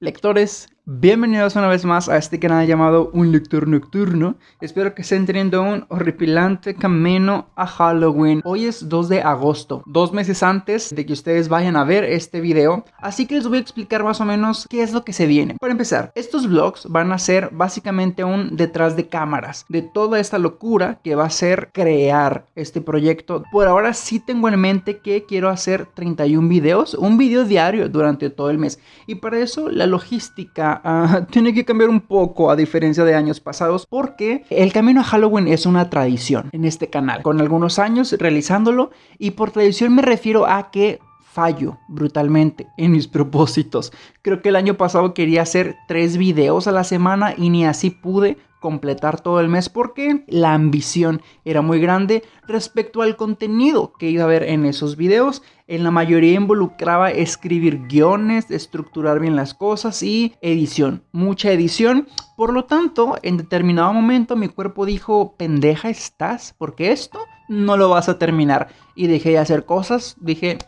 Lectores, bienvenidos una vez más a este canal llamado Un Lector Nocturno. Espero que estén teniendo un horripilante camino a Halloween. Hoy es 2 de agosto, dos meses antes de que ustedes vayan a ver este video. Así que les voy a explicar más o menos qué es lo que se viene. Para empezar, estos vlogs van a ser básicamente un detrás de cámaras de toda esta locura que va a ser crear este proyecto. Por ahora sí tengo en mente que quiero hacer 31 videos, un video diario durante todo el mes. Y para eso la logística tiene que cambiar un poco a diferencia de años pasados porque el camino a Halloween es una tradición en este canal, con algunos años realizándolo y por tradición me refiero a que fallo brutalmente en mis propósitos. Creo que el año pasado quería hacer tres videos a la semana y ni así pude completar todo el mes porque la ambición era muy grande respecto al contenido que iba a ver en esos videos. En la mayoría involucraba escribir guiones, estructurar bien las cosas y edición, mucha edición. Por lo tanto, en determinado momento mi cuerpo dijo, pendeja estás, porque esto no lo vas a terminar. Y dejé de hacer cosas, dije,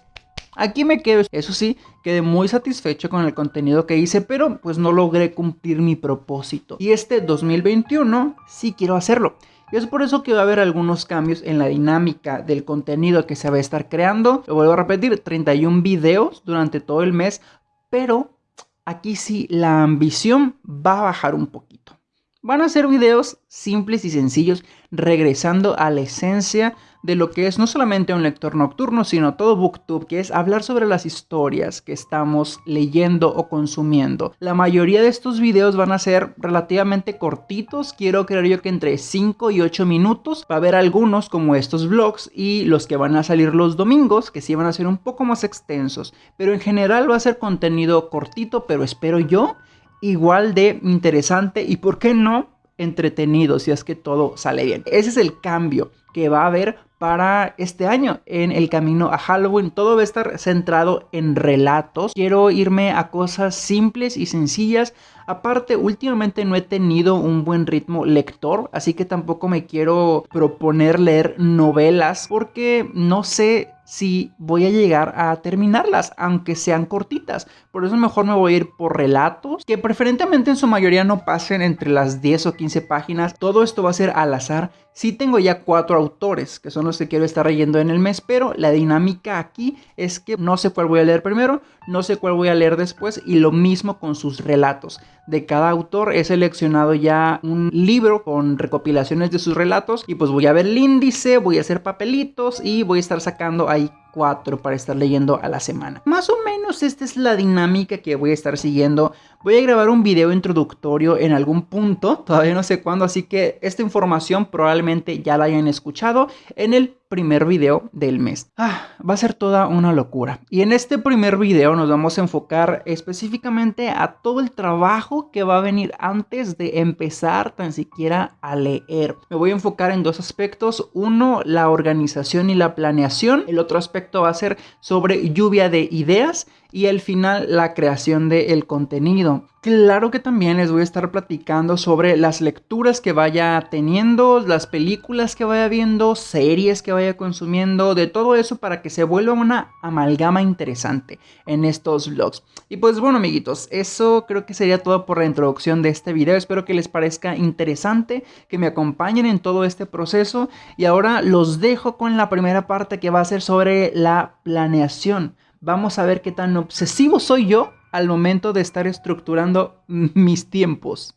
Aquí me quedo, eso sí, quedé muy satisfecho con el contenido que hice, pero pues no logré cumplir mi propósito. Y este 2021 sí quiero hacerlo. Y es por eso que va a haber algunos cambios en la dinámica del contenido que se va a estar creando. Lo vuelvo a repetir, 31 videos durante todo el mes, pero aquí sí la ambición va a bajar un poquito. Van a ser videos simples y sencillos, regresando a la esencia de lo que es no solamente un lector nocturno, sino todo booktube, que es hablar sobre las historias que estamos leyendo o consumiendo. La mayoría de estos videos van a ser relativamente cortitos, quiero creer yo que entre 5 y 8 minutos. Va a haber algunos como estos vlogs y los que van a salir los domingos, que sí van a ser un poco más extensos, pero en general va a ser contenido cortito, pero espero yo igual de interesante y por qué no entretenido si es que todo sale bien. Ese es el cambio que va a haber para este año en el camino a Halloween. Todo va a estar centrado en relatos. Quiero irme a cosas simples y sencillas. Aparte, últimamente no he tenido un buen ritmo lector, así que tampoco me quiero proponer leer novelas porque no sé si voy a llegar a terminarlas, aunque sean cortitas. Por eso mejor me voy a ir por relatos, que preferentemente en su mayoría no pasen entre las 10 o 15 páginas. Todo esto va a ser al azar. Sí tengo ya cuatro autores, que son los que quiero estar leyendo en el mes, pero la dinámica aquí es que no sé cuál voy a leer primero, no sé cuál voy a leer después, y lo mismo con sus relatos. De cada autor he seleccionado ya un libro con recopilaciones de sus relatos, y pues voy a ver el índice, voy a hacer papelitos y voy a estar sacando ahí Bye. Cuatro para estar leyendo a la semana. Más o menos esta es la dinámica que voy a estar siguiendo. Voy a grabar un video introductorio en algún punto, todavía no sé cuándo, así que esta información probablemente ya la hayan escuchado en el primer video del mes. Ah, va a ser toda una locura. Y en este primer video nos vamos a enfocar específicamente a todo el trabajo que va a venir antes de empezar tan siquiera a leer. Me voy a enfocar en dos aspectos. Uno, la organización y la planeación. El otro aspecto va a ser sobre lluvia de ideas y al final la creación del contenido. Claro que también les voy a estar platicando sobre las lecturas que vaya teniendo, las películas que vaya viendo, series que vaya consumiendo, de todo eso para que se vuelva una amalgama interesante en estos vlogs. Y pues bueno amiguitos, eso creo que sería todo por la introducción de este video. Espero que les parezca interesante, que me acompañen en todo este proceso. Y ahora los dejo con la primera parte que va a ser sobre la planeación. Vamos a ver qué tan obsesivo soy yo al momento de estar estructurando mis tiempos.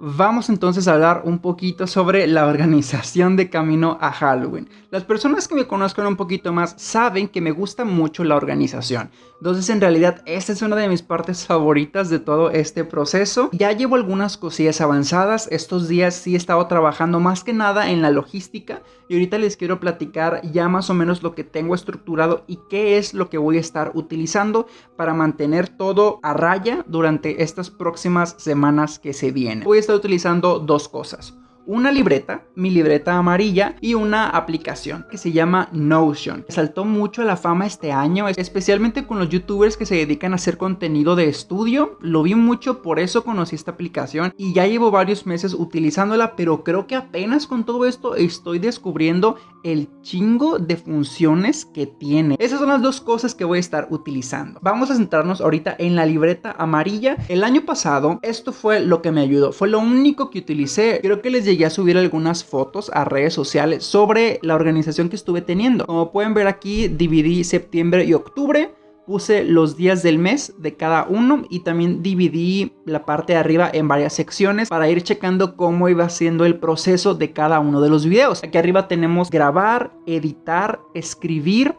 Vamos entonces a hablar un poquito sobre la organización de camino a Halloween. Las personas que me conozcan un poquito más saben que me gusta mucho la organización. Entonces en realidad esta es una de mis partes favoritas de todo este proceso. Ya llevo algunas cosillas avanzadas. Estos días sí he estado trabajando más que nada en la logística. Y ahorita les quiero platicar ya más o menos lo que tengo estructurado y qué es lo que voy a estar utilizando para mantener todo a raya durante estas próximas semanas que se vienen. Voy a estar utilizando dos cosas. Una libreta, mi libreta amarilla y una aplicación que se llama Notion. Saltó mucho a la fama este año, especialmente con los youtubers que se dedican a hacer contenido de estudio. Lo vi mucho, por eso conocí esta aplicación y ya llevo varios meses utilizándola, pero creo que apenas con todo esto estoy descubriendo el chingo de funciones que tiene. Esas son las dos cosas que voy a estar utilizando. Vamos a centrarnos ahorita en la libreta amarilla. El año pasado esto fue lo que me ayudó. Fue lo único que utilicé. Creo que les llegué a subir algunas fotos a redes sociales sobre la organización que estuve teniendo. Como pueden ver aquí dividí septiembre y octubre puse los días del mes de cada uno y también dividí la parte de arriba en varias secciones para ir checando cómo iba siendo el proceso de cada uno de los videos. Aquí arriba tenemos grabar, editar, escribir,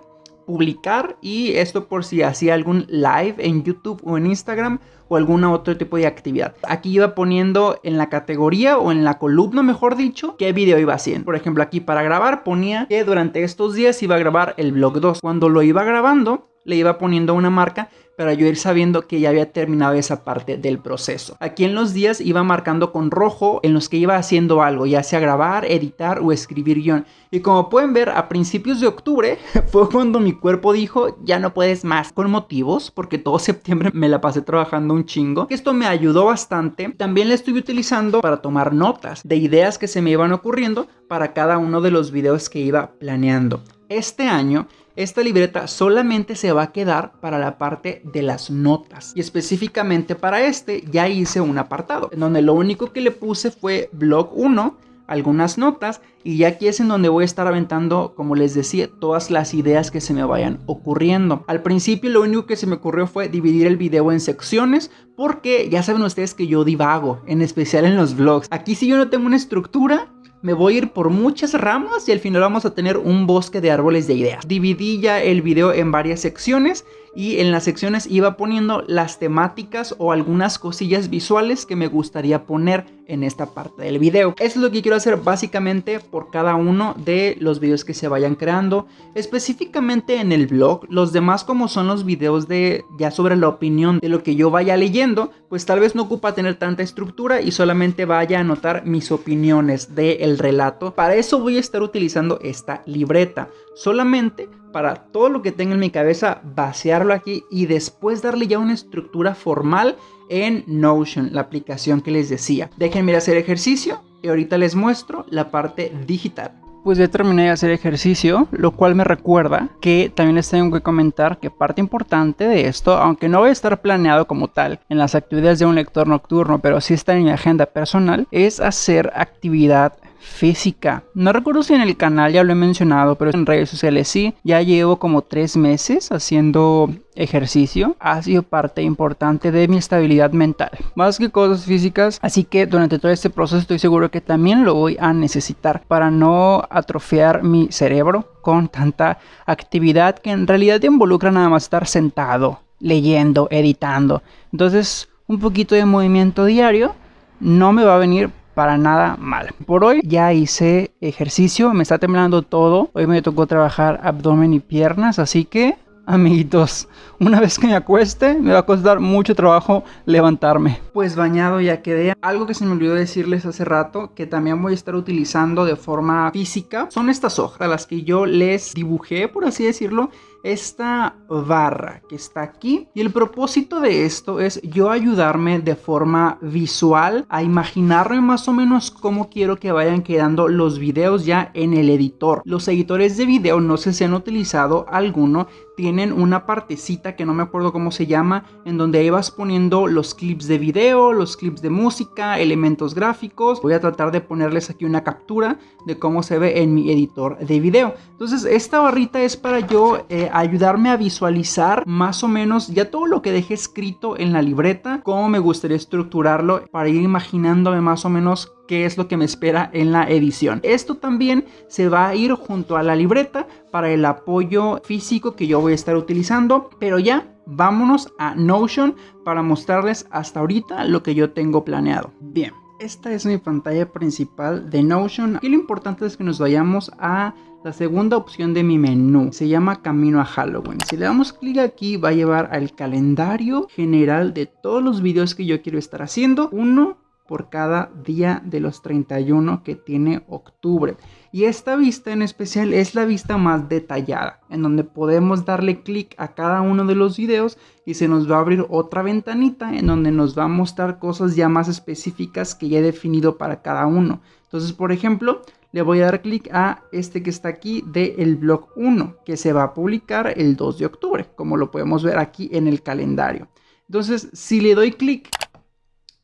publicar y esto por si hacía algún live en YouTube o en Instagram o algún otro tipo de actividad. Aquí iba poniendo en la categoría o en la columna, mejor dicho, qué video iba haciendo. Por ejemplo, aquí para grabar ponía que durante estos días iba a grabar el vlog 2. Cuando lo iba grabando, le iba poniendo una marca para yo ir sabiendo que ya había terminado esa parte del proceso. Aquí en los días iba marcando con rojo en los que iba haciendo algo, ya sea grabar, editar o escribir guion. Y como pueden ver, a principios de octubre fue cuando mi cuerpo dijo, ya no puedes más. Con motivos, porque todo septiembre me la pasé trabajando un chingo. Esto me ayudó bastante. También la estuve utilizando para tomar notas de ideas que se me iban ocurriendo para cada uno de los videos que iba planeando. Este año esta libreta solamente se va a quedar para la parte de las notas. Y específicamente para este ya hice un apartado, en donde lo único que le puse fue blog 1, algunas notas y ya aquí es en donde voy a estar aventando, como les decía, todas las ideas que se me vayan ocurriendo. Al principio lo único que se me ocurrió fue dividir el video en secciones porque ya saben ustedes que yo divago, en especial en los vlogs. Aquí si yo no tengo una estructura, me voy a ir por muchas ramas y al final vamos a tener un bosque de árboles de ideas. Dividí ya el video en varias secciones y en las secciones iba poniendo las temáticas o algunas cosillas visuales que me gustaría poner en esta parte del video. Eso es lo que quiero hacer básicamente por cada uno de los videos que se vayan creando. Específicamente en el blog, los demás como son los videos de ya sobre la opinión de lo que yo vaya leyendo, pues tal vez no ocupa tener tanta estructura y solamente vaya a anotar mis opiniones del relato. Para eso voy a estar utilizando esta libreta. Solamente para todo lo que tenga en mi cabeza, vaciarlo aquí y después darle ya una estructura formal en Notion, la aplicación que les decía. Déjenme ir a hacer ejercicio y ahorita les muestro la parte digital. Pues ya terminé de hacer ejercicio, lo cual me recuerda que también les tengo que comentar que parte importante de esto, aunque no voy a estar planeado como tal en las actividades de un lector nocturno, pero sí está en mi agenda personal, es hacer actividad física. No recuerdo si en el canal ya lo he mencionado, pero en redes sociales sí. Ya llevo como tres meses haciendo ejercicio. Ha sido parte importante de mi estabilidad mental. Más que cosas físicas. Así que durante todo este proceso estoy seguro que también lo voy a necesitar para no atrofiar mi cerebro con tanta actividad que en realidad involucra nada más estar sentado, leyendo, editando. Entonces un poquito de movimiento diario no me va a venir para nada mal. Por hoy ya hice ejercicio, me está temblando todo. Hoy me tocó trabajar abdomen y piernas, así que amiguitos, una vez que me acueste me va a costar mucho trabajo levantarme. Pues bañado ya quedé. Algo que se me olvidó decirles hace rato, que también voy a estar utilizando de forma física, son estas hojas, las que yo les dibujé, por así decirlo, esta barra que está aquí. Y el propósito de esto es yo ayudarme de forma visual a imaginarme más o menos cómo quiero que vayan quedando los videos ya en el editor. Los editores de video no sé si han utilizado alguno tienen una partecita que no me acuerdo cómo se llama en donde ahí vas poniendo los clips de video los clips de música elementos gráficos. Voy a tratar de ponerles aquí una captura de cómo se ve en mi editor de video. Entonces esta barrita es para yo eh, ayudarme a visualizar más o menos ya todo lo que dejé escrito en la libreta, cómo me gustaría estructurarlo para ir imaginándome más o menos qué es lo que me espera en la edición. Esto también se va a ir junto a la libreta para el apoyo físico que yo voy a estar utilizando, pero ya vámonos a Notion para mostrarles hasta ahorita lo que yo tengo planeado. Bien. Esta es mi pantalla principal de Notion. Aquí lo importante es que nos vayamos a la segunda opción de mi menú. Se llama Camino a Halloween. Si le damos clic aquí va a llevar al calendario general de todos los videos que yo quiero estar haciendo. Uno por cada día de los 31 que tiene octubre. Y esta vista en especial es la vista más detallada, en donde podemos darle clic a cada uno de los videos y se nos va a abrir otra ventanita en donde nos va a mostrar cosas ya más específicas que ya he definido para cada uno. Entonces, por ejemplo, le voy a dar clic a este que está aquí del el blog 1, que se va a publicar el 2 de octubre, como lo podemos ver aquí en el calendario. Entonces, si le doy clic,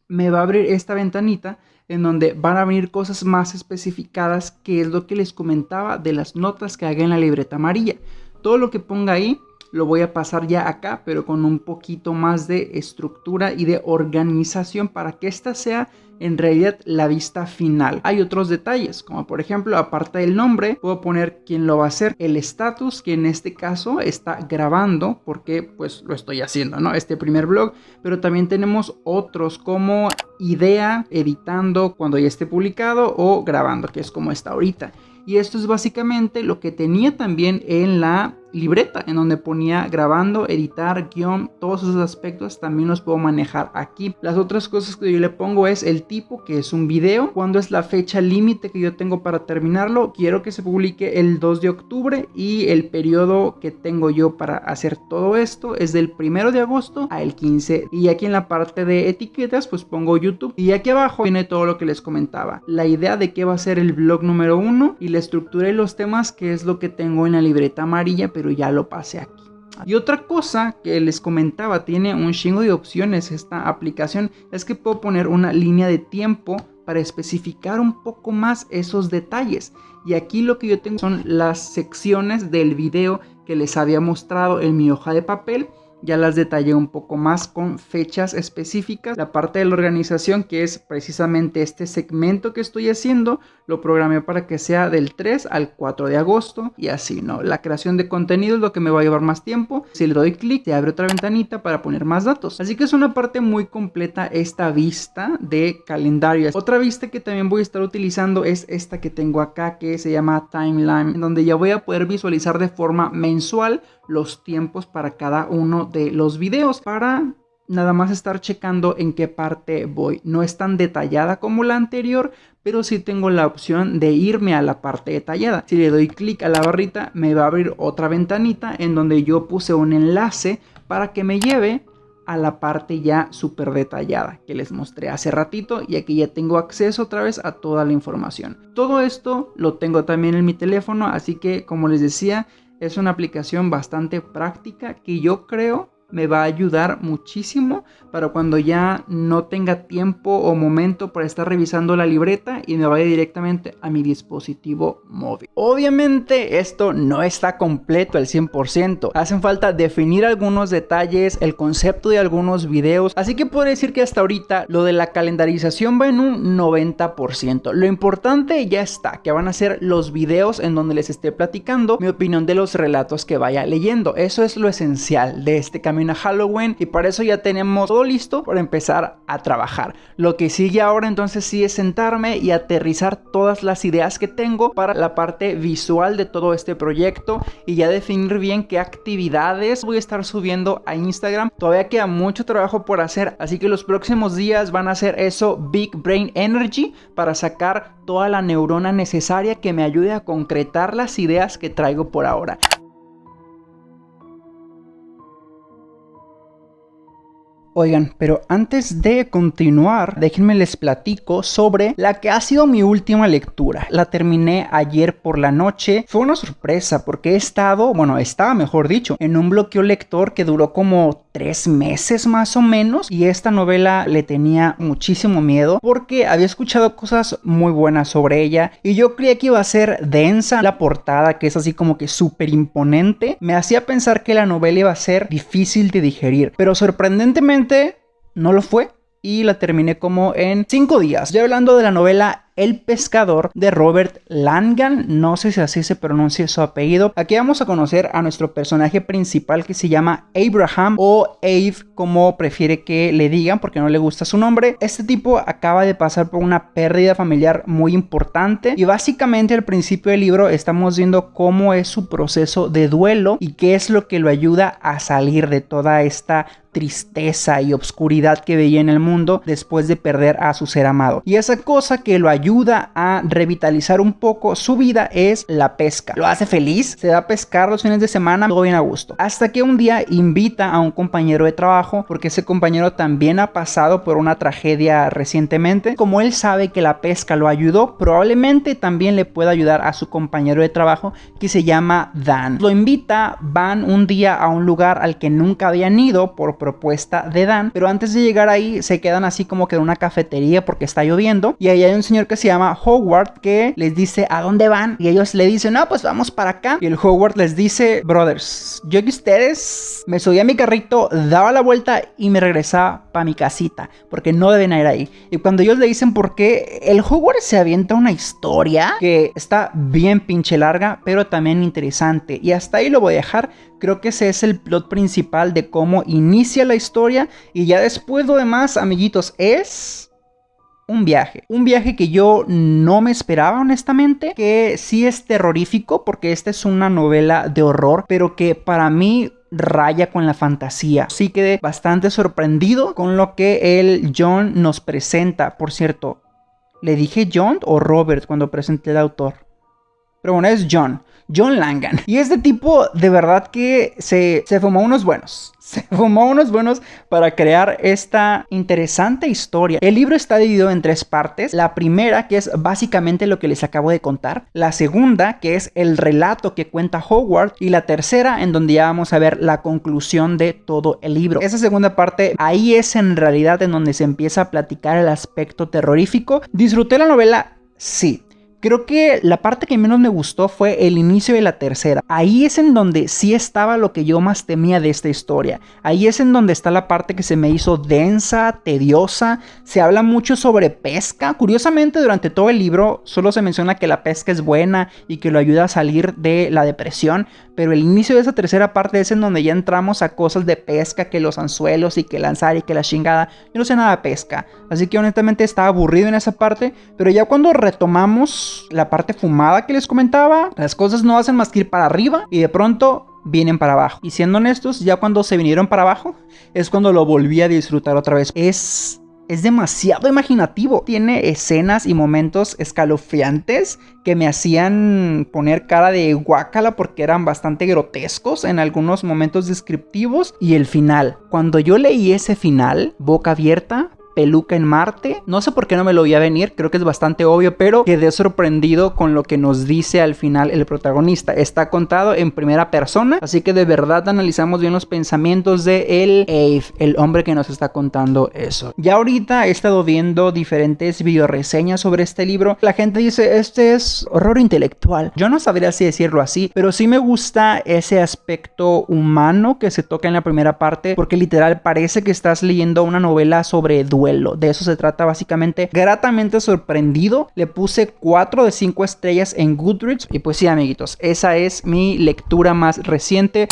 me va a abrir esta ventanita en donde van a venir cosas más especificadas, que es lo que les comentaba de las notas que haga en la libreta amarilla. Todo lo que ponga ahí lo voy a pasar ya acá, pero con un poquito más de estructura y de organización para que esta sea en realidad la vista final. Hay otros detalles, como por ejemplo, aparte del nombre, puedo poner quién lo va a hacer, el estatus, que en este caso está grabando, porque pues lo estoy haciendo, ¿no? Este primer blog, pero también tenemos otros como idea, editando cuando ya esté publicado o grabando, que es como está ahorita. Y esto es básicamente lo que tenía también en la libreta, en donde ponía grabando, editar, guion, todos esos aspectos también los puedo manejar aquí. Las otras cosas que yo le pongo es el tipo, que es un video, cuándo es la fecha límite que yo tengo para terminarlo. Quiero que se publique el 2 de octubre y el periodo que tengo yo para hacer todo esto es del 1 de agosto al 15. Y aquí en la parte de etiquetas pues pongo YouTube y aquí abajo viene todo lo que les comentaba. La idea de qué va a ser el blog número 1 y la estructura y los temas que es lo que tengo en la libreta amarilla pero ya lo pasé aquí. Y otra cosa que les comentaba, tiene un chingo de opciones esta aplicación, es que puedo poner una línea de tiempo para especificar un poco más esos detalles. Y aquí lo que yo tengo son las secciones del video que les había mostrado en mi hoja de papel ya las detallé un poco más con fechas específicas. La parte de la organización que es precisamente este segmento que estoy haciendo, lo programé para que sea del 3 al 4 de agosto y así, ¿no? La creación de contenido es lo que me va a llevar más tiempo. Si le doy clic, se abre otra ventanita para poner más datos. Así que es una parte muy completa esta vista de calendario. Otra vista que también voy a estar utilizando es esta que tengo acá que se llama Timeline, donde ya voy a poder visualizar de forma mensual los tiempos para cada uno los videos para nada más estar checando en qué parte voy. No es tan detallada como la anterior, pero sí tengo la opción de irme a la parte detallada. Si le doy clic a la barrita, me va a abrir otra ventanita en donde yo puse un enlace para que me lleve a la parte ya súper detallada que les mostré hace ratito y aquí ya tengo acceso otra vez a toda la información. Todo esto lo tengo también en mi teléfono, así que como les decía, es una aplicación bastante práctica que yo creo me va a ayudar muchísimo para cuando ya no tenga tiempo o momento para estar revisando la libreta y me vaya directamente a mi dispositivo móvil. Obviamente esto no está completo al 100%, hacen falta definir algunos detalles, el concepto de algunos videos, así que puedo decir que hasta ahorita lo de la calendarización va en un 90%. Lo importante ya está, que van a ser los videos en donde les esté platicando mi opinión de los relatos que vaya leyendo. Eso es lo esencial de este camino a Halloween y para eso ya tenemos todo listo para empezar a trabajar. Lo que sigue ahora entonces sí es sentarme y aterrizar todas las ideas que tengo para la parte visual de todo este proyecto y ya definir bien qué actividades voy a estar subiendo a Instagram. Todavía queda mucho trabajo por hacer, así que los próximos días van a ser eso Big Brain Energy para sacar toda la neurona necesaria que me ayude a concretar las ideas que traigo por ahora. Oigan, pero antes de continuar, déjenme les platico sobre la que ha sido mi última lectura. La terminé ayer por la noche. Fue una sorpresa porque he estado, bueno, estaba mejor dicho, en un bloqueo lector que duró como tres meses más o menos. Y esta novela le tenía muchísimo miedo porque había escuchado cosas muy buenas sobre ella. Y yo creía que iba a ser densa. La portada, que es así como que súper imponente, me hacía pensar que la novela iba a ser difícil de digerir. Pero sorprendentemente no lo fue y la terminé como en 5 días. Estoy hablando de la novela el pescador de Robert Langan, no sé si así se pronuncia su apellido. Aquí vamos a conocer a nuestro personaje principal que se llama Abraham o Abe como prefiere que le digan porque no le gusta su nombre. Este tipo acaba de pasar por una pérdida familiar muy importante y básicamente al principio del libro estamos viendo cómo es su proceso de duelo y qué es lo que lo ayuda a salir de toda esta tristeza y obscuridad que veía en el mundo después de perder a su ser amado. Y esa cosa que lo ayuda a revitalizar un poco su vida es la pesca. Lo hace feliz, se da a pescar los fines de semana, todo bien a gusto. Hasta que un día invita a un compañero de trabajo, porque ese compañero también ha pasado por una tragedia recientemente. Como él sabe que la pesca lo ayudó, probablemente también le pueda ayudar a su compañero de trabajo que se llama Dan. Lo invita, van un día a un lugar al que nunca habían ido por propuesta de Dan, pero antes de llegar ahí se quedan así como que en una cafetería porque está lloviendo y ahí hay un señor que se llama Howard que les dice a dónde van y ellos le dicen, no, pues vamos para acá. Y el Howard les dice, brothers, yo que ustedes me subí a mi carrito, daba la vuelta y me regresaba para mi casita, porque no deben ir ahí. Y cuando ellos le dicen por qué, el Howard se avienta una historia que está bien pinche larga, pero también interesante. Y hasta ahí lo voy a dejar. Creo que ese es el plot principal de cómo inicia la historia. Y ya después lo demás, amiguitos, es un viaje. Un viaje que yo no me esperaba, honestamente. Que sí es terrorífico, porque esta es una novela de horror, pero que para mí raya con la fantasía. Sí quedé bastante sorprendido con lo que el John nos presenta. Por cierto, ¿le dije John o Robert cuando presenté el autor? Pero bueno, es John. John Langan. Y este tipo de verdad que se, se fumó unos buenos. Se fumó unos buenos para crear esta interesante historia. El libro está dividido en tres partes. La primera, que es básicamente lo que les acabo de contar. La segunda, que es el relato que cuenta Howard. Y la tercera, en donde ya vamos a ver la conclusión de todo el libro. Esa segunda parte, ahí es en realidad en donde se empieza a platicar el aspecto terrorífico. Disfruté la novela, sí. Creo que la parte que menos me gustó fue el inicio de la tercera. Ahí es en donde sí estaba lo que yo más temía de esta historia. Ahí es en donde está la parte que se me hizo densa, tediosa. Se habla mucho sobre pesca. Curiosamente, durante todo el libro solo se menciona que la pesca es buena y que lo ayuda a salir de la depresión. Pero el inicio de esa tercera parte es en donde ya entramos a cosas de pesca, que los anzuelos y que lanzar y que la chingada. Yo no sé nada de pesca. Así que honestamente estaba aburrido en esa parte. Pero ya cuando retomamos la parte fumada que les comentaba, las cosas no hacen más que ir para arriba y de pronto vienen para abajo. Y siendo honestos, ya cuando se vinieron para abajo, es cuando lo volví a disfrutar otra vez. Es es demasiado imaginativo. Tiene escenas y momentos escalofriantes que me hacían poner cara de guácala porque eran bastante grotescos en algunos momentos descriptivos. Y el final, cuando yo leí ese final, boca abierta, peluca en Marte. No sé por qué no me lo voy a venir, creo que es bastante obvio, pero quedé sorprendido con lo que nos dice al final el protagonista. Está contado en primera persona, así que de verdad analizamos bien los pensamientos de el Ave, el hombre que nos está contando eso. Ya ahorita he estado viendo diferentes videoreseñas sobre este libro. La gente dice, este es horror intelectual. Yo no sabría si decirlo así, pero sí me gusta ese aspecto humano que se toca en la primera parte, porque literal parece que estás leyendo una novela sobre duelo de eso se trata básicamente. Gratamente sorprendido. Le puse 4 de 5 estrellas en Goodreads. Y pues sí, amiguitos, esa es mi lectura más reciente.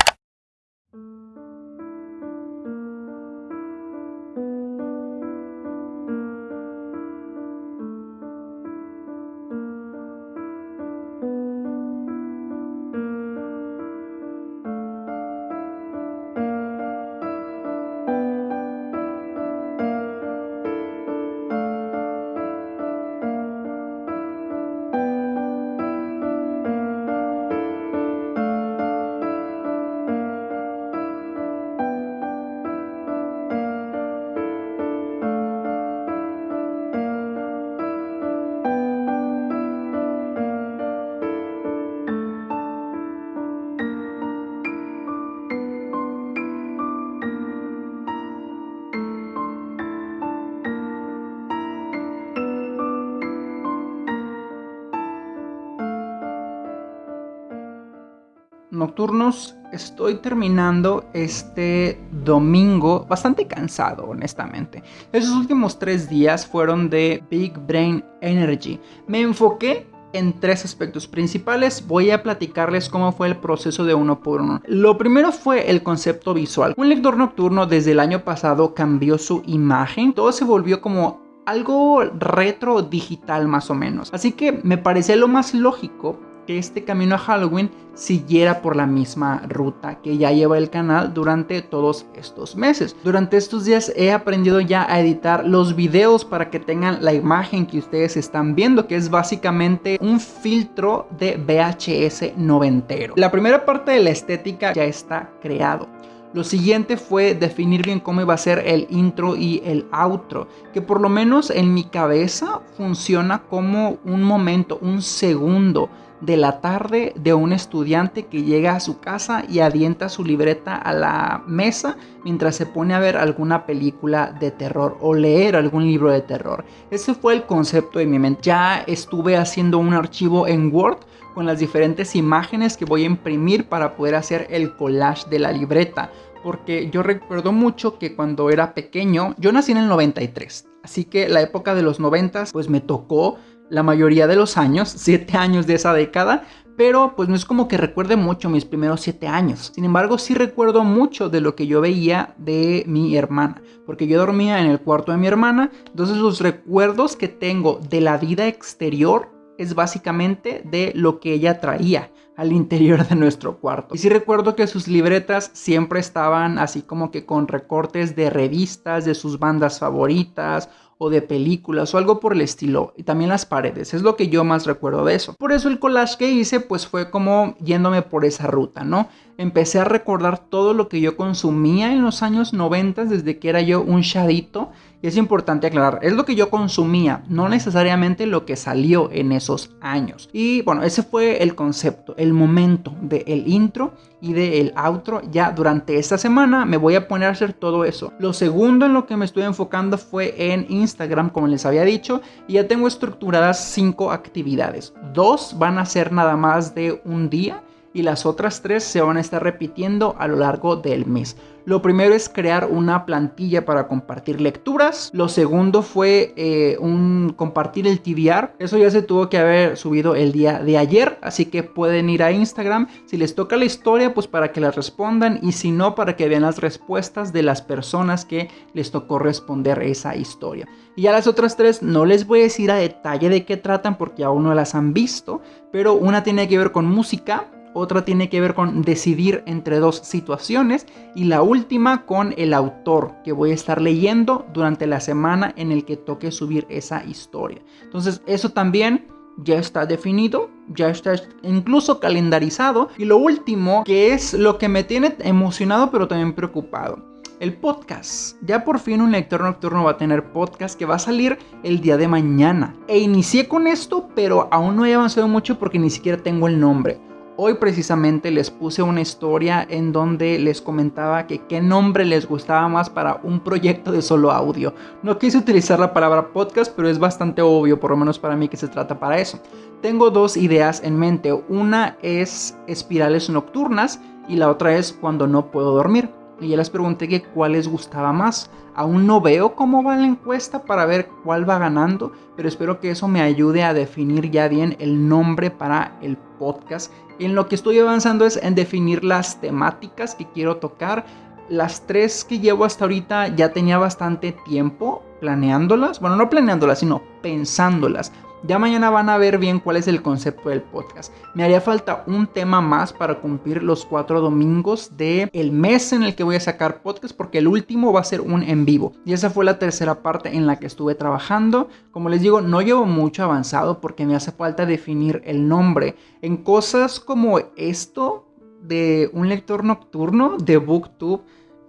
Nocturnos estoy terminando este domingo bastante cansado honestamente. Esos últimos tres días fueron de Big Brain Energy. Me enfoqué en tres aspectos principales. Voy a platicarles cómo fue el proceso de uno por uno. Lo primero fue el concepto visual. Un lector nocturno desde el año pasado cambió su imagen. Todo se volvió como algo retro digital más o menos. Así que me parecía lo más lógico que este camino a Halloween siguiera por la misma ruta que ya lleva el canal durante todos estos meses. Durante estos días he aprendido ya a editar los videos para que tengan la imagen que ustedes están viendo, que es básicamente un filtro de VHS noventero. La primera parte de la estética ya está creado. Lo siguiente fue definir bien cómo iba a ser el intro y el outro, que por lo menos en mi cabeza funciona como un momento, un segundo de la tarde de un estudiante que llega a su casa y adienta su libreta a la mesa mientras se pone a ver alguna película de terror o leer algún libro de terror. Ese fue el concepto de mi mente. Ya estuve haciendo un archivo en Word con las diferentes imágenes que voy a imprimir para poder hacer el collage de la libreta. Porque yo recuerdo mucho que cuando era pequeño, yo nací en el 93, así que la época de los 90 pues me tocó la mayoría de los años, 7 años de esa década, pero pues no es como que recuerde mucho mis primeros 7 años. Sin embargo, sí recuerdo mucho de lo que yo veía de mi hermana, porque yo dormía en el cuarto de mi hermana, entonces los recuerdos que tengo de la vida exterior es básicamente de lo que ella traía al interior de nuestro cuarto. Y sí recuerdo que sus libretas siempre estaban así como que con recortes de revistas, de sus bandas favoritas o de películas o algo por el estilo. Y también las paredes, es lo que yo más recuerdo de eso. Por eso el collage que hice pues fue como yéndome por esa ruta, ¿no? Empecé a recordar todo lo que yo consumía en los años 90 desde que era yo un chadito y es importante aclarar, es lo que yo consumía, no necesariamente lo que salió en esos años. Y bueno, ese fue el concepto, el momento del intro y del outro. Ya durante esta semana me voy a poner a hacer todo eso. Lo segundo en lo que me estoy enfocando fue en Instagram, como les había dicho, y ya tengo estructuradas cinco actividades. Dos van a ser nada más de un día y las otras tres se van a estar repitiendo a lo largo del mes. Lo primero es crear una plantilla para compartir lecturas. Lo segundo fue eh, un compartir el TBR. Eso ya se tuvo que haber subido el día de ayer. Así que pueden ir a Instagram. Si les toca la historia, pues para que la respondan. Y si no, para que vean las respuestas de las personas que les tocó responder esa historia. Y ya las otras tres no les voy a decir a detalle de qué tratan porque aún no las han visto. Pero una tiene que ver con música otra tiene que ver con decidir entre dos situaciones y la última con el autor que voy a estar leyendo durante la semana en el que toque subir esa historia. Entonces eso también ya está definido, ya está incluso calendarizado y lo último que es lo que me tiene emocionado pero también preocupado. El podcast. Ya por fin un lector nocturno va a tener podcast que va a salir el día de mañana. E inicié con esto, pero aún no he avanzado mucho porque ni siquiera tengo el nombre. Hoy precisamente les puse una historia en donde les comentaba que qué nombre les gustaba más para un proyecto de solo audio. No quise utilizar la palabra podcast, pero es bastante obvio, por lo menos para mí, que se trata para eso. Tengo dos ideas en mente. Una es espirales nocturnas y la otra es cuando no puedo dormir. Y ya les pregunté que cuál les gustaba más. Aún no veo cómo va la encuesta para ver cuál va ganando, pero espero que eso me ayude a definir ya bien el nombre para el podcast. En lo que estoy avanzando es en definir las temáticas que quiero tocar. Las tres que llevo hasta ahorita ya tenía bastante tiempo planeándolas. Bueno, no planeándolas, sino pensándolas. Ya mañana van a ver bien cuál es el concepto del podcast. Me haría falta un tema más para cumplir los cuatro domingos del el mes en el que voy a sacar podcast porque el último va a ser un en vivo. Y esa fue la tercera parte en la que estuve trabajando. Como les digo, no llevo mucho avanzado porque me hace falta definir el nombre. En cosas como esto de un lector nocturno de BookTube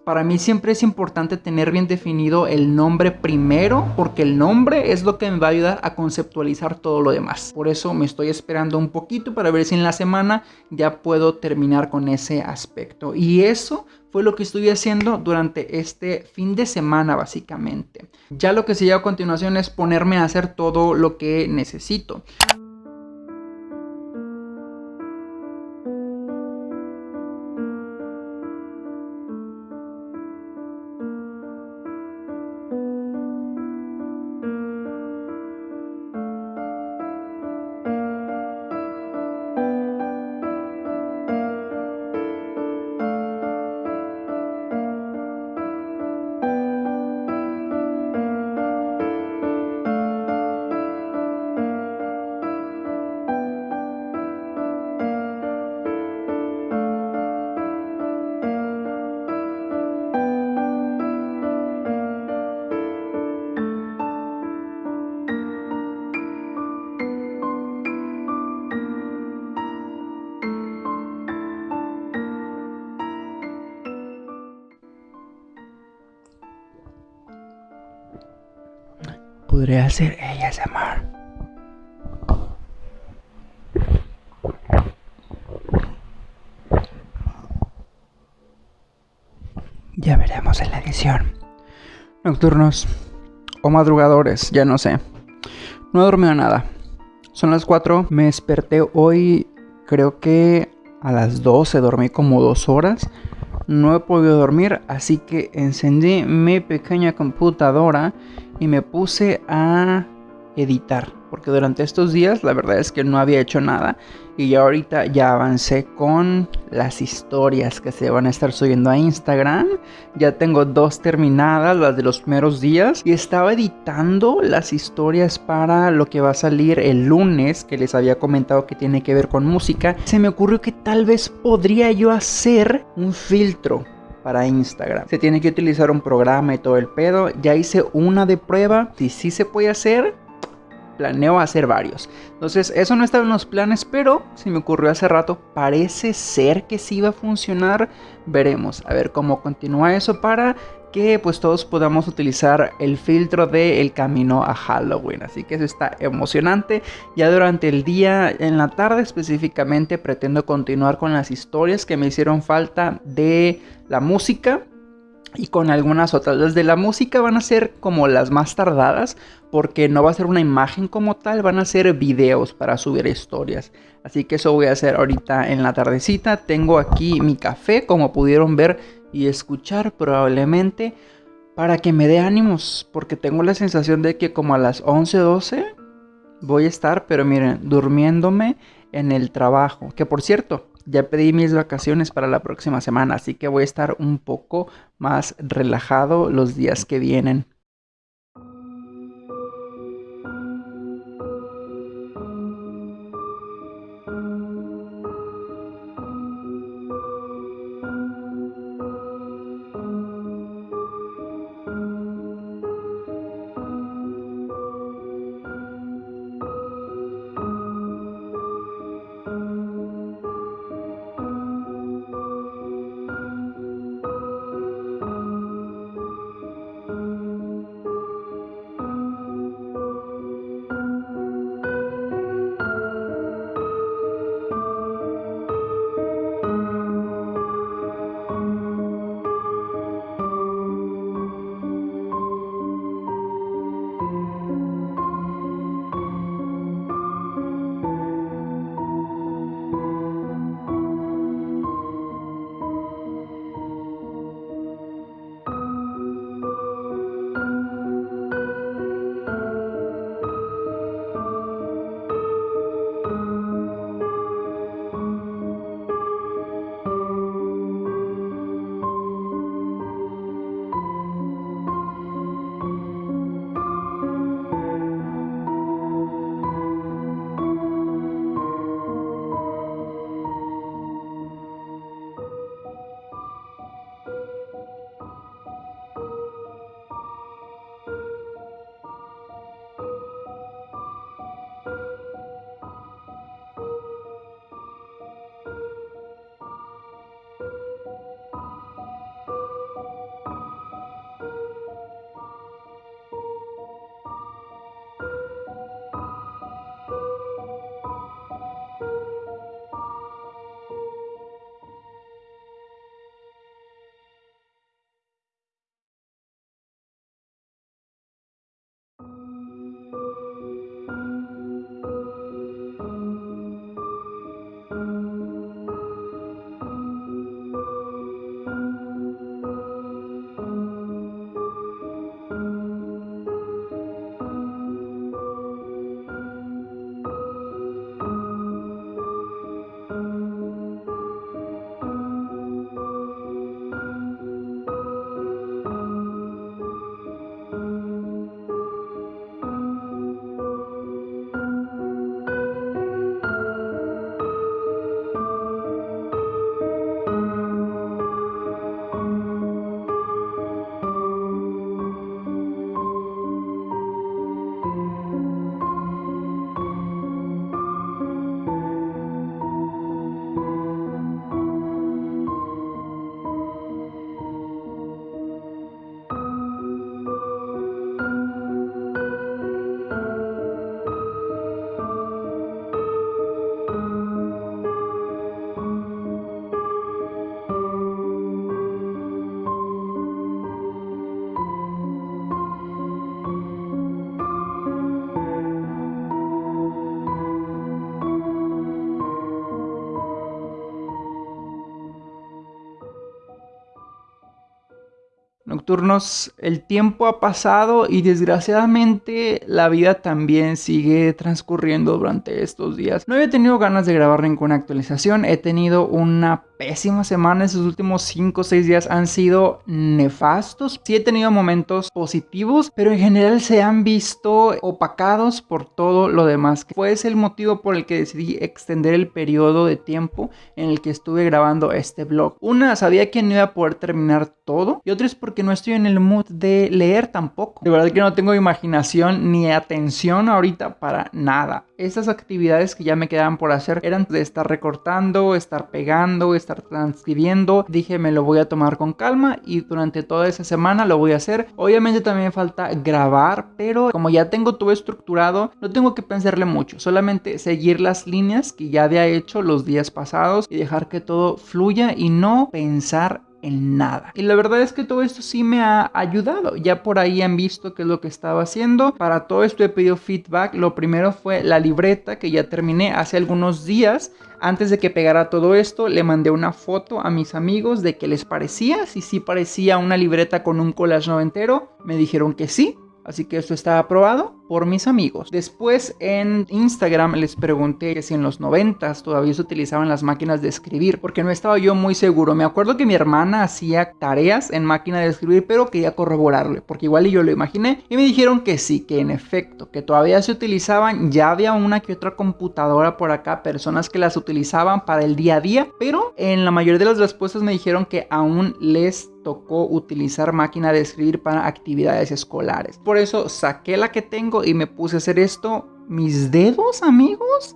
para mí siempre es importante tener bien definido el nombre primero, porque el nombre es lo que me va a ayudar a conceptualizar todo lo demás. Por eso me estoy esperando un poquito para ver si en la semana ya puedo terminar con ese aspecto. Y eso fue lo que estuve haciendo durante este fin de semana básicamente. Ya lo que sigue a continuación es ponerme a hacer todo lo que necesito. Podré hacer ASMR. Ya veremos en la edición. Nocturnos o madrugadores, ya no sé. No he dormido nada. Son las 4. Me desperté hoy, creo que a las 12. Dormí como 2 horas. No he podido dormir, así que encendí mi pequeña computadora y me puse a editar porque durante estos días la verdad es que no había hecho nada y ya ahorita ya avancé con las historias que se van a estar subiendo a Instagram. Ya tengo dos terminadas, las de los primeros días y estaba editando las historias para lo que va a salir el lunes que les había comentado que tiene que ver con música. Se me ocurrió que tal vez podría yo hacer un filtro para Instagram. Se tiene que utilizar un programa y todo el pedo. Ya hice una de prueba. Si sí se puede hacer, planeo hacer varios. Entonces, eso no estaba en los planes, pero se me ocurrió hace rato. Parece ser que sí va a funcionar. Veremos a ver cómo continúa eso para que pues todos podamos utilizar el filtro de el camino a Halloween. Así que eso está emocionante. Ya durante el día, en la tarde específicamente, pretendo continuar con las historias que me hicieron falta de la música y con algunas otras. Las de la música van a ser como las más tardadas porque no va a ser una imagen como tal, van a ser videos para subir historias. Así que eso voy a hacer ahorita en la tardecita. Tengo aquí mi café, como pudieron ver y escuchar probablemente, para que me dé ánimos, porque tengo la sensación de que como a las 11, 12 voy a estar, pero miren, durmiéndome en el trabajo. Que por cierto, ya pedí mis vacaciones para la próxima semana, así que voy a estar un poco más relajado los días que vienen. El tiempo ha pasado y desgraciadamente la vida también sigue transcurriendo durante estos días. No había tenido ganas de grabar ninguna actualización, he tenido una pésima semana. Esos últimos 5 o 6 días han sido nefastos. Sí he tenido momentos positivos, pero en general se han visto opacados por todo lo demás. Fue ese el motivo por el que decidí extender el periodo de tiempo en el que estuve grabando este vlog. Una, sabía que no iba a poder terminar todo. Y otra es porque no estoy en el mood de leer tampoco. De verdad que no tengo imaginación ni atención ahorita para nada. Estas actividades que ya me quedaban por hacer eran de estar recortando, estar pegando, estar transcribiendo. Dije, me lo voy a tomar con calma y durante toda esa semana lo voy a hacer. Obviamente también falta grabar, pero como ya tengo todo estructurado, no tengo que pensarle mucho. Solamente seguir las líneas que ya había hecho los días pasados y dejar que todo fluya y no pensar en nada. Y la verdad es que todo esto sí me ha ayudado. Ya por ahí han visto qué es lo que estaba haciendo. Para todo esto he pedido feedback. Lo primero fue la libreta que ya terminé hace algunos días. Antes de que pegara todo esto, le mandé una foto a mis amigos de qué les parecía. Si sí parecía una libreta con un collage noventero, me dijeron que sí. Así que esto está aprobado por mis amigos. Después en Instagram les pregunté si en los 90 todavía se utilizaban las máquinas de escribir, porque no estaba yo muy seguro. Me acuerdo que mi hermana hacía tareas en máquina de escribir, pero quería corroborarle, porque igual yo lo imaginé. Y me dijeron que sí, que en efecto, que todavía se utilizaban. Ya había una que otra computadora por acá, personas que las utilizaban para el día a día, pero en la mayoría de las respuestas me dijeron que aún les tocó utilizar máquina de escribir para actividades escolares. Por eso saqué la que tengo y me puse a hacer esto. Mis dedos, amigos,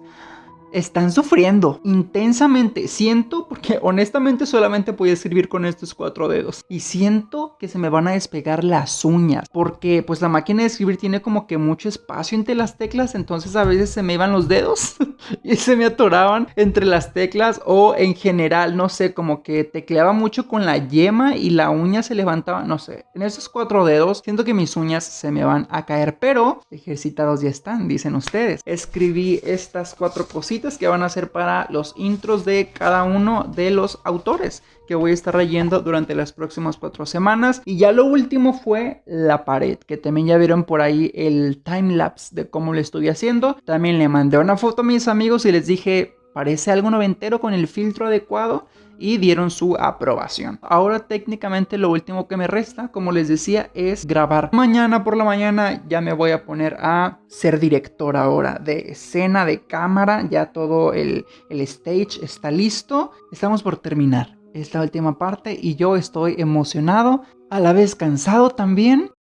están sufriendo intensamente. Siento, porque honestamente solamente podía escribir con estos cuatro dedos. Y siento que se me van a despegar las uñas. Porque pues la máquina de escribir tiene como que mucho espacio entre las teclas. Entonces a veces se me iban los dedos y se me atoraban entre las teclas. O en general, no sé, como que tecleaba mucho con la yema y la uña se levantaba. No sé, en esos cuatro dedos siento que mis uñas se me van a caer. Pero ejercitados ya están, dicen ustedes. Escribí estas cuatro cositas que van a ser para los intros de cada uno de los autores que voy a estar leyendo durante las próximas cuatro semanas. Y ya lo último fue la pared, que también ya vieron por ahí el time lapse de cómo lo estoy haciendo. También le mandé una foto a mis amigos y les dije, parece algo noventero con el filtro adecuado y dieron su aprobación. Ahora técnicamente lo último que me resta, como les decía, es grabar. Mañana por la mañana ya me voy a poner a ser director ahora de escena, de cámara, ya todo el, el stage está listo. Estamos por terminar esta última parte y yo estoy emocionado, a la vez cansado también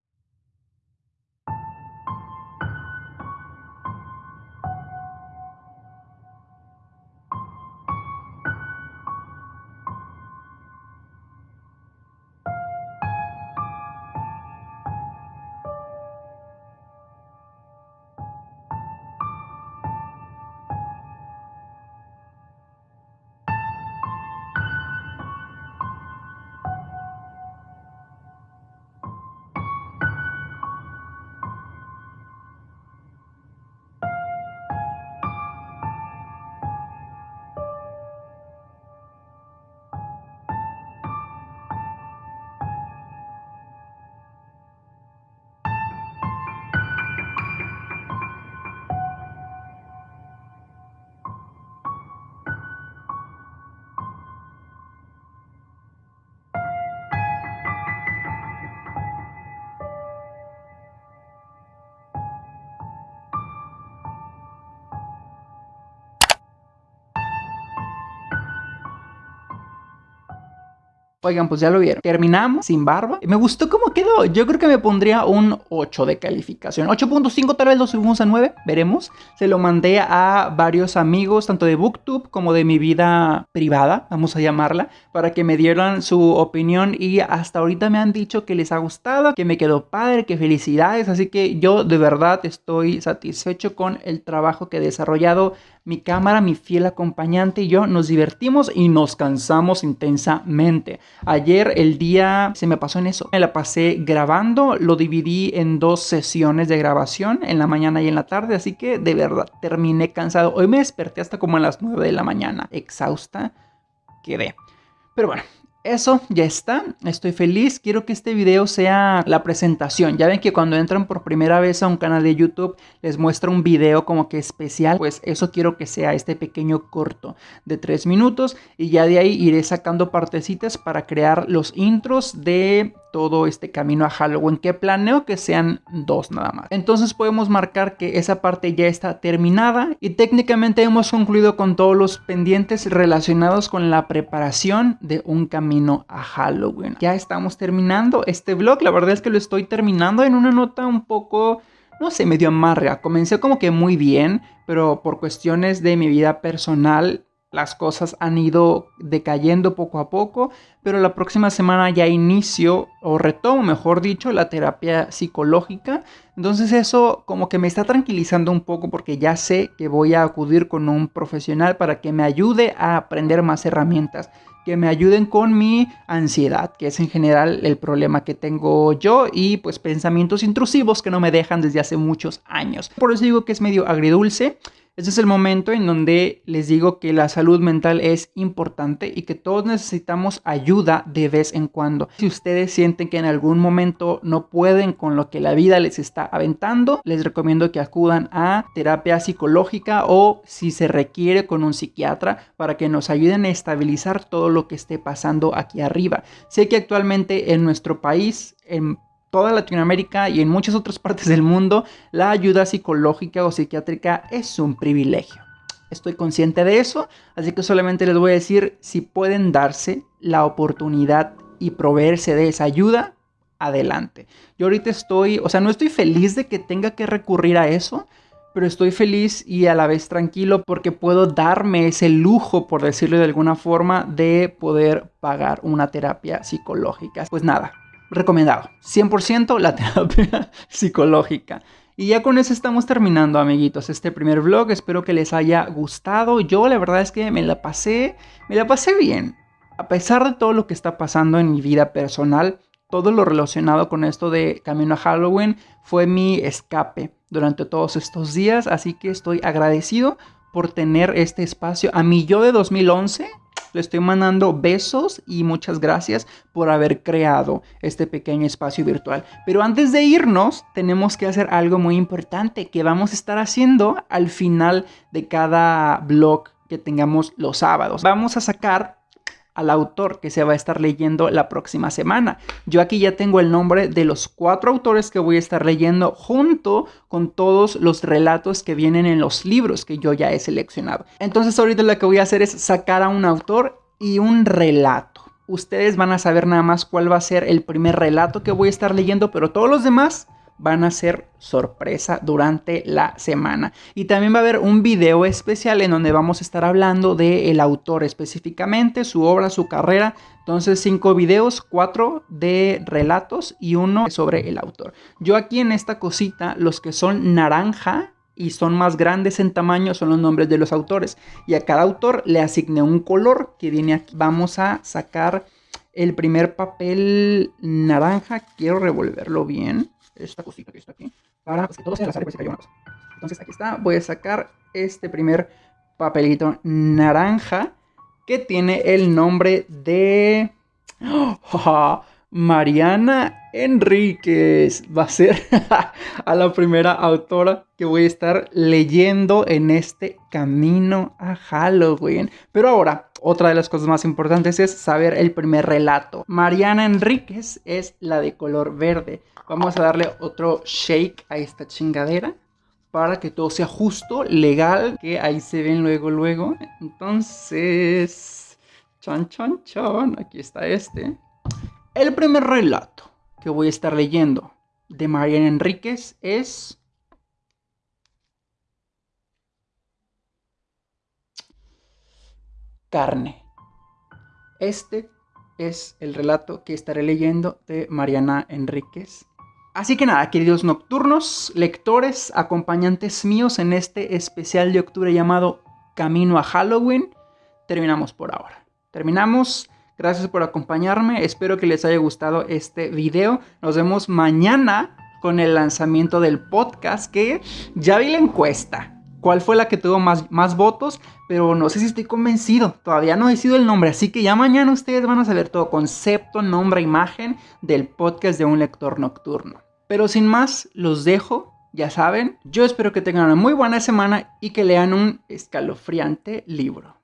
Oigan, pues ya lo vieron. Terminamos sin barba. Me gustó cómo quedó. Yo creo que me pondría un 8 de calificación. 8.5 tal vez lo subimos a 9. Veremos. Se lo mandé a varios amigos, tanto de Booktube como de mi vida privada, vamos a llamarla, para que me dieran su opinión. Y hasta ahorita me han dicho que les ha gustado, que me quedó padre, que felicidades. Así que yo de verdad estoy satisfecho con el trabajo que he desarrollado mi cámara, mi fiel acompañante y yo nos divertimos y nos cansamos intensamente. Ayer el día se me pasó en eso. Me la pasé grabando, lo dividí en dos sesiones de grabación, en la mañana y en la tarde, así que de verdad terminé cansado. Hoy me desperté hasta como a las 9 de la mañana, exhausta quedé. Pero bueno, eso ya está, estoy feliz, quiero que este video sea la presentación, ya ven que cuando entran por primera vez a un canal de YouTube les muestra un video como que especial, pues eso quiero que sea este pequeño corto de 3 minutos y ya de ahí iré sacando partecitas para crear los intros de todo este camino a Halloween que planeo que sean dos nada más. Entonces podemos marcar que esa parte ya está terminada y técnicamente hemos concluido con todos los pendientes relacionados con la preparación de un camino a Halloween. Ya estamos terminando este vlog, la verdad es que lo estoy terminando en una nota un poco no sé, medio amarga. Comencé como que muy bien, pero por cuestiones de mi vida personal las cosas han ido decayendo poco a poco, pero la próxima semana ya inicio o retomo, mejor dicho, la terapia psicológica. Entonces eso como que me está tranquilizando un poco porque ya sé que voy a acudir con un profesional para que me ayude a aprender más herramientas, que me ayuden con mi ansiedad, que es en general el problema que tengo yo y pues pensamientos intrusivos que no me dejan desde hace muchos años. Por eso digo que es medio agridulce. Este es el momento en donde les digo que la salud mental es importante y que todos necesitamos ayuda de vez en cuando. Si ustedes sienten que en algún momento no pueden con lo que la vida les está aventando, les recomiendo que acudan a terapia psicológica o si se requiere con un psiquiatra para que nos ayuden a estabilizar todo lo que esté pasando aquí arriba. Sé que actualmente en nuestro país, en toda Latinoamérica y en muchas otras partes del mundo, la ayuda psicológica o psiquiátrica es un privilegio. Estoy consciente de eso, así que solamente les voy a decir si pueden darse la oportunidad y proveerse de esa ayuda, adelante. Yo ahorita estoy, o sea, no estoy feliz de que tenga que recurrir a eso, pero estoy feliz y a la vez tranquilo porque puedo darme ese lujo, por decirlo de alguna forma, de poder pagar una terapia psicológica. Pues nada, recomendado. 100% la terapia psicológica. Y ya con eso estamos terminando, amiguitos, este primer vlog. Espero que les haya gustado. Yo la verdad es que me la pasé, me la pasé bien. A pesar de todo lo que está pasando en mi vida personal, todo lo relacionado con esto de Camino a Halloween fue mi escape durante todos estos días. Así que estoy agradecido por tener este espacio. A mí yo de 2011 le estoy mandando besos y muchas gracias por haber creado este pequeño espacio virtual. Pero antes de irnos, tenemos que hacer algo muy importante que vamos a estar haciendo al final de cada blog que tengamos los sábados. Vamos a sacar al autor que se va a estar leyendo la próxima semana. Yo aquí ya tengo el nombre de los cuatro autores que voy a estar leyendo junto con todos los relatos que vienen en los libros que yo ya he seleccionado. Entonces ahorita lo que voy a hacer es sacar a un autor y un relato. Ustedes van a saber nada más cuál va a ser el primer relato que voy a estar leyendo, pero todos los demás van a ser sorpresa durante la semana. Y también va a haber un video especial en donde vamos a estar hablando del autor específicamente, su obra, su carrera. Entonces cinco videos, cuatro de relatos y uno sobre el autor. Yo aquí en esta cosita, los que son naranja y son más grandes en tamaño son los nombres de los autores. Y a cada autor le asigné un color que viene aquí. Vamos a sacar el primer papel naranja. Quiero revolverlo bien esta cosita que está aquí, para pues, que todo sea al azar y cayó una cosa. Entonces aquí está, voy a sacar este primer papelito naranja que tiene el nombre de... Mariana Enríquez va a ser a la primera autora que voy a estar leyendo en este camino a Halloween. Pero ahora, otra de las cosas más importantes es saber el primer relato. Mariana Enríquez es la de color verde. Vamos a darle otro shake a esta chingadera para que todo sea justo, legal, que ahí se ven luego, luego. Entonces, chan, chan, chan, aquí está este. El primer relato que voy a estar leyendo de Mariana Enríquez es... Carne. Este es el relato que estaré leyendo de Mariana Enríquez. Así que nada, queridos nocturnos, lectores, acompañantes míos en este especial de octubre llamado Camino a Halloween, terminamos por ahora. Terminamos Gracias por acompañarme, espero que les haya gustado este video. Nos vemos mañana con el lanzamiento del podcast que ya vi la encuesta. Cuál fue la que tuvo más, más votos, pero no sé si estoy convencido. Todavía no he decidido el nombre, así que ya mañana ustedes van a saber todo concepto, nombre, imagen del podcast de un lector nocturno. Pero sin más, los dejo. Ya saben, yo espero que tengan una muy buena semana y que lean un escalofriante libro.